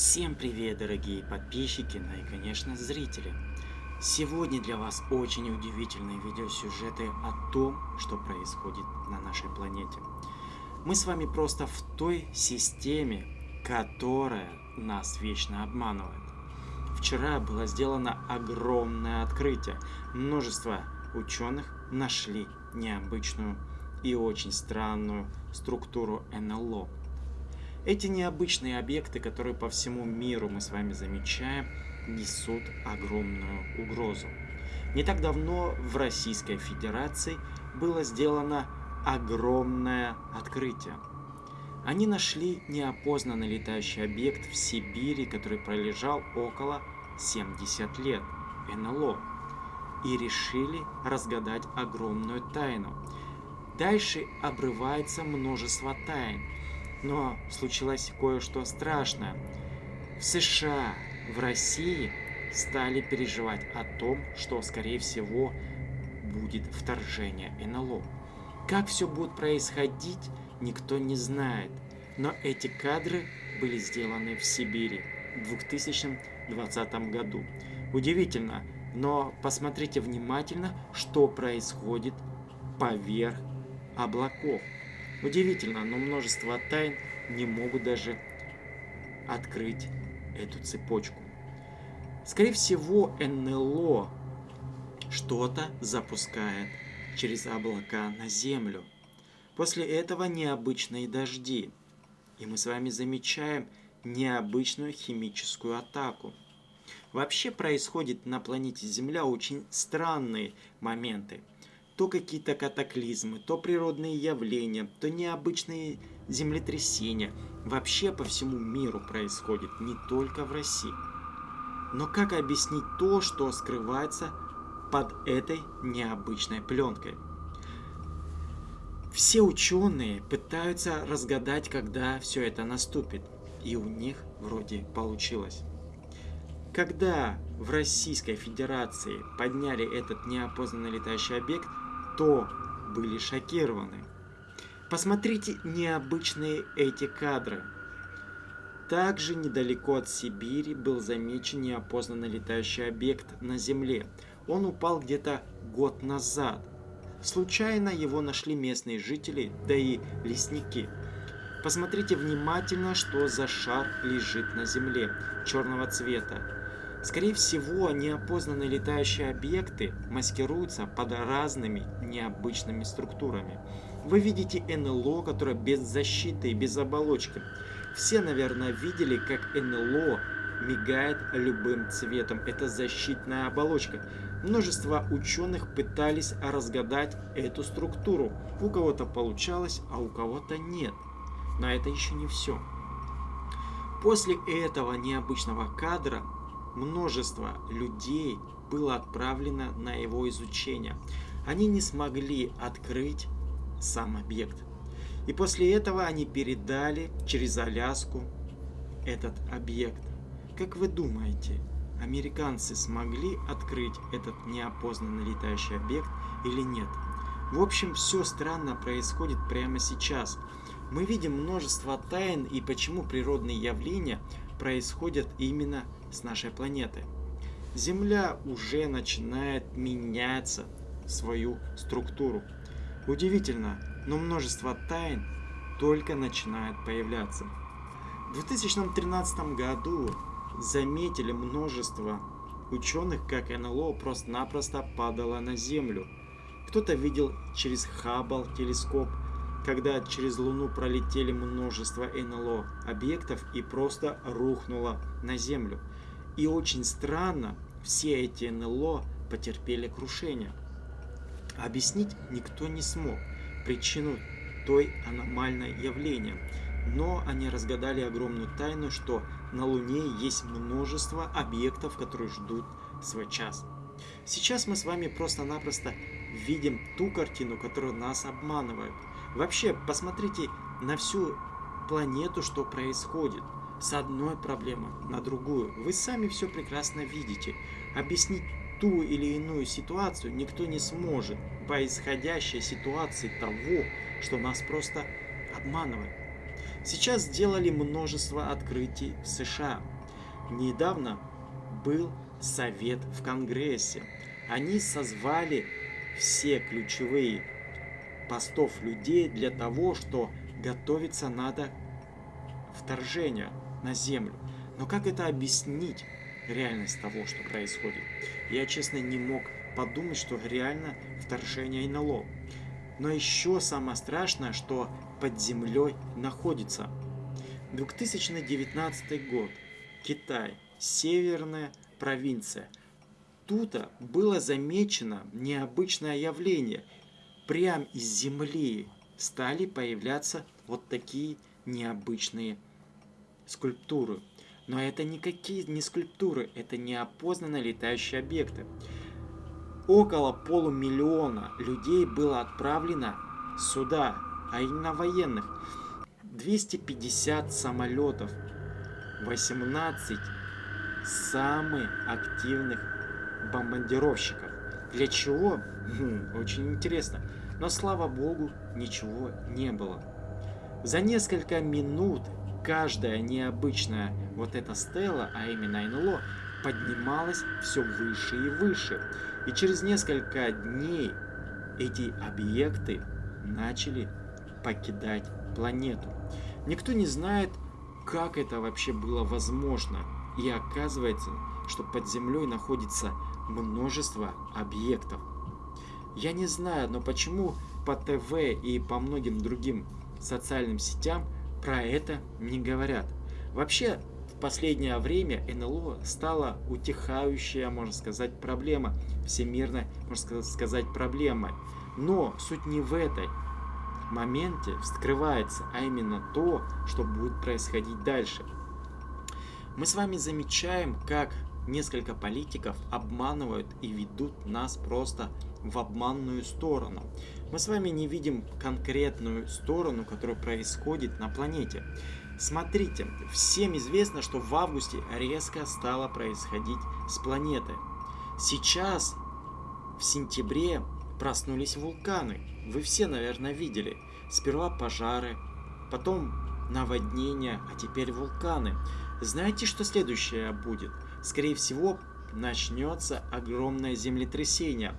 все дорогие подписчики, ну и, конечно, зрители. Сегодня для вас очень удивительные видеосюжеты о том, что происходит на нашей планете. Мы с вами просто в той системе, которая нас вечно обманывает. Вчера было сделано огромное открытие. Множество ученых нашли необычную и очень странную структуру НЛО. Эти необычные объекты, которые по всему миру мы с вами замечаем, несут огромную угрозу. Не так давно в Российской Федерации было сделано огромное открытие. Они нашли неопознанный летающий объект в Сибири, который пролежал около 70 лет, НЛО, и решили разгадать огромную тайну. Дальше обрывается множество тайн, но случилось кое-что страшное. В США, в России стали переживать о том, что, скорее всего, будет вторжение НЛО. Как все будет происходить, никто не знает. Но эти кадры были сделаны в Сибири в 2020 году. Удивительно, но посмотрите внимательно, что происходит поверх облаков. Удивительно, но множество тайн не могут даже открыть эту цепочку. Скорее всего, НЛО что-то запускает через облака на Землю. После этого необычные дожди. И мы с вами замечаем необычную химическую атаку. Вообще происходит на планете Земля очень странные моменты то какие-то катаклизмы, то природные явления, то необычные землетрясения. Вообще по всему миру происходит, не только в России. Но как объяснить то, что скрывается под этой необычной пленкой? Все ученые пытаются разгадать, когда все это наступит. И у них вроде получилось. Когда в Российской Федерации подняли этот неопознанный летающий объект, то были шокированы. Посмотрите необычные эти кадры. Также недалеко от Сибири был замечен неопознанный летающий объект на Земле. Он упал где-то год назад. Случайно его нашли местные жители, да и лесники. Посмотрите внимательно, что за шар лежит на Земле, черного цвета. Скорее всего, неопознанные летающие объекты маскируются под разными необычными структурами. Вы видите НЛО, которое без защиты и без оболочки. Все, наверное, видели, как НЛО мигает любым цветом. Это защитная оболочка. Множество ученых пытались разгадать эту структуру. У кого-то получалось, а у кого-то нет. Но это еще не все. После этого необычного кадра множество людей было отправлено на его изучение. Они не смогли открыть сам объект. И после этого они передали через Аляску этот объект. Как вы думаете, американцы смогли открыть этот неопознанный летающий объект или нет? В общем, все странно происходит прямо сейчас. Мы видим множество тайн и почему природные явления происходят именно с нашей планеты. Земля уже начинает меняться свою структуру. Удивительно, но множество тайн только начинает появляться. В 2013 году заметили множество ученых, как НЛО просто-напросто падало на Землю. Кто-то видел через Хаббл телескоп, когда через Луну пролетели множество НЛО объектов и просто рухнуло на Землю. И очень странно, все эти НЛО потерпели крушение. Объяснить никто не смог причину той аномальной явления. Но они разгадали огромную тайну, что на Луне есть множество объектов, которые ждут свой час. Сейчас мы с вами просто-напросто видим ту картину, которая нас обманывает. Вообще, посмотрите на всю планету, что происходит. С одной проблемы на другую. Вы сами все прекрасно видите. Объяснить ту или иную ситуацию никто не сможет по исходящей ситуации того, что нас просто обманывает. Сейчас сделали множество открытий в США. недавно был совет в Конгрессе. Они созвали все ключевые постов людей для того, что готовиться надо вторжение на Землю. Но как это объяснить, реальность того, что происходит? Я, честно, не мог подумать, что реально вторжение НЛО. Но еще самое страшное, что под землей находится. 2019 год. Китай. Северная провинция. Тут было замечено необычное явление. Прям из земли стали появляться вот такие необычные скульптуры. Но это никакие не скульптуры, это неопознанные летающие объекты. Около полумиллиона людей было отправлено сюда, а именно военных. 250 самолетов, 18 самых активных бомбардировщиков. Для чего? Хм, очень интересно. Но слава богу, ничего не было. За несколько минут каждая необычная вот эта стела, а именно НЛО, поднималась все выше и выше. И через несколько дней эти объекты начали покидать планету. Никто не знает, как это вообще было возможно. И оказывается, что под землей находится множество объектов. Я не знаю, но почему по ТВ и по многим другим социальным сетям про это не говорят. Вообще, в последнее время НЛО стала утихающая, можно сказать, проблема, всемирная, можно сказать, проблема. Но суть не в этой моменте скрывается, а именно то, что будет происходить дальше. Мы с вами замечаем, как несколько политиков обманывают и ведут нас просто в обманную сторону. Мы с вами не видим конкретную сторону, которая происходит на планете. Смотрите, всем известно, что в августе резко стало происходить с планеты. Сейчас, в сентябре, проснулись вулканы. Вы все, наверное, видели. Сперва пожары, потом наводнения, а теперь вулканы. Знаете, что следующее будет? Скорее всего, начнется огромное землетрясение.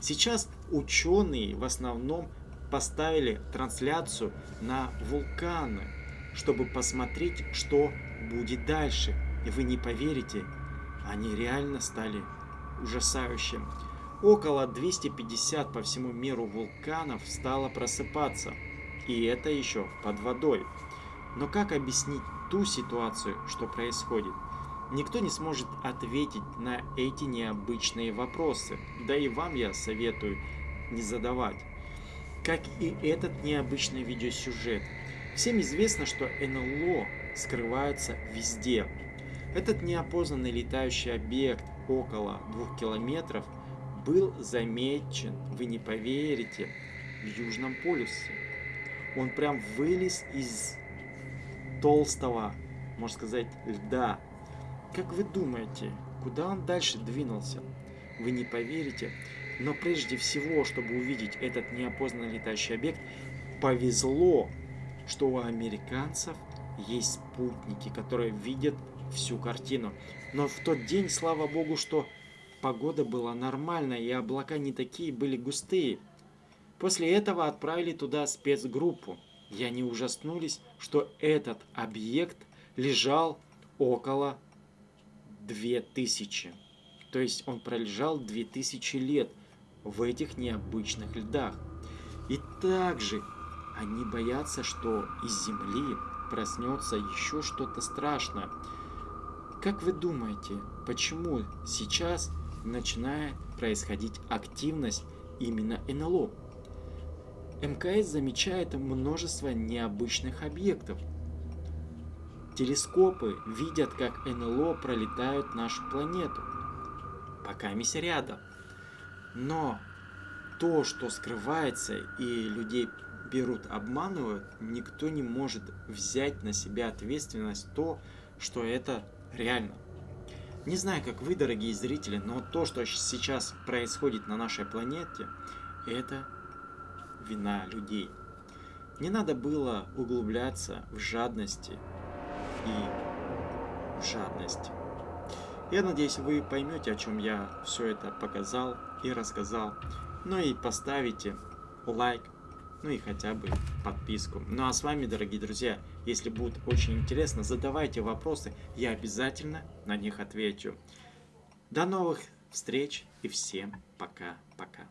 Сейчас ученые в основном поставили трансляцию на вулканы, чтобы посмотреть, что будет дальше. И вы не поверите, они реально стали ужасающим. Около 250 по всему миру вулканов стало просыпаться. И это еще под водой. Но как объяснить ту ситуацию, что происходит? Никто не сможет ответить на эти необычные вопросы. Да и вам я советую не задавать. Как и этот необычный видеосюжет. Всем известно, что НЛО скрывается везде. Этот неопознанный летающий объект около двух километров был замечен, вы не поверите, в Южном полюсе. Он прям вылез из толстого, можно сказать, льда как вы думаете, куда он дальше двинулся? Вы не поверите, но прежде всего, чтобы увидеть этот неопознанный летающий объект, повезло, что у американцев есть спутники, которые видят всю картину. Но в тот день, слава богу, что погода была нормальная и облака не такие были густые. После этого отправили туда спецгруппу. И они ужаснулись, что этот объект лежал около 2000. То есть он пролежал 2000 лет в этих необычных льдах. И также они боятся, что из Земли проснется еще что-то страшное. Как вы думаете, почему сейчас начинает происходить активность именно НЛО? МКС замечает множество необычных объектов – Телескопы видят, как НЛО пролетают нашу планету. Пока мисс рядом. Но то, что скрывается и людей берут, обманывают, никто не может взять на себя ответственность то, что это реально. Не знаю, как вы, дорогие зрители, но то, что сейчас происходит на нашей планете, это вина людей. Не надо было углубляться в жадности и жадность. Я надеюсь, вы поймете, о чем я все это показал и рассказал. Ну и поставите лайк, ну и хотя бы подписку. Ну а с вами, дорогие друзья, если будет очень интересно, задавайте вопросы, я обязательно на них отвечу. До новых встреч и всем пока-пока.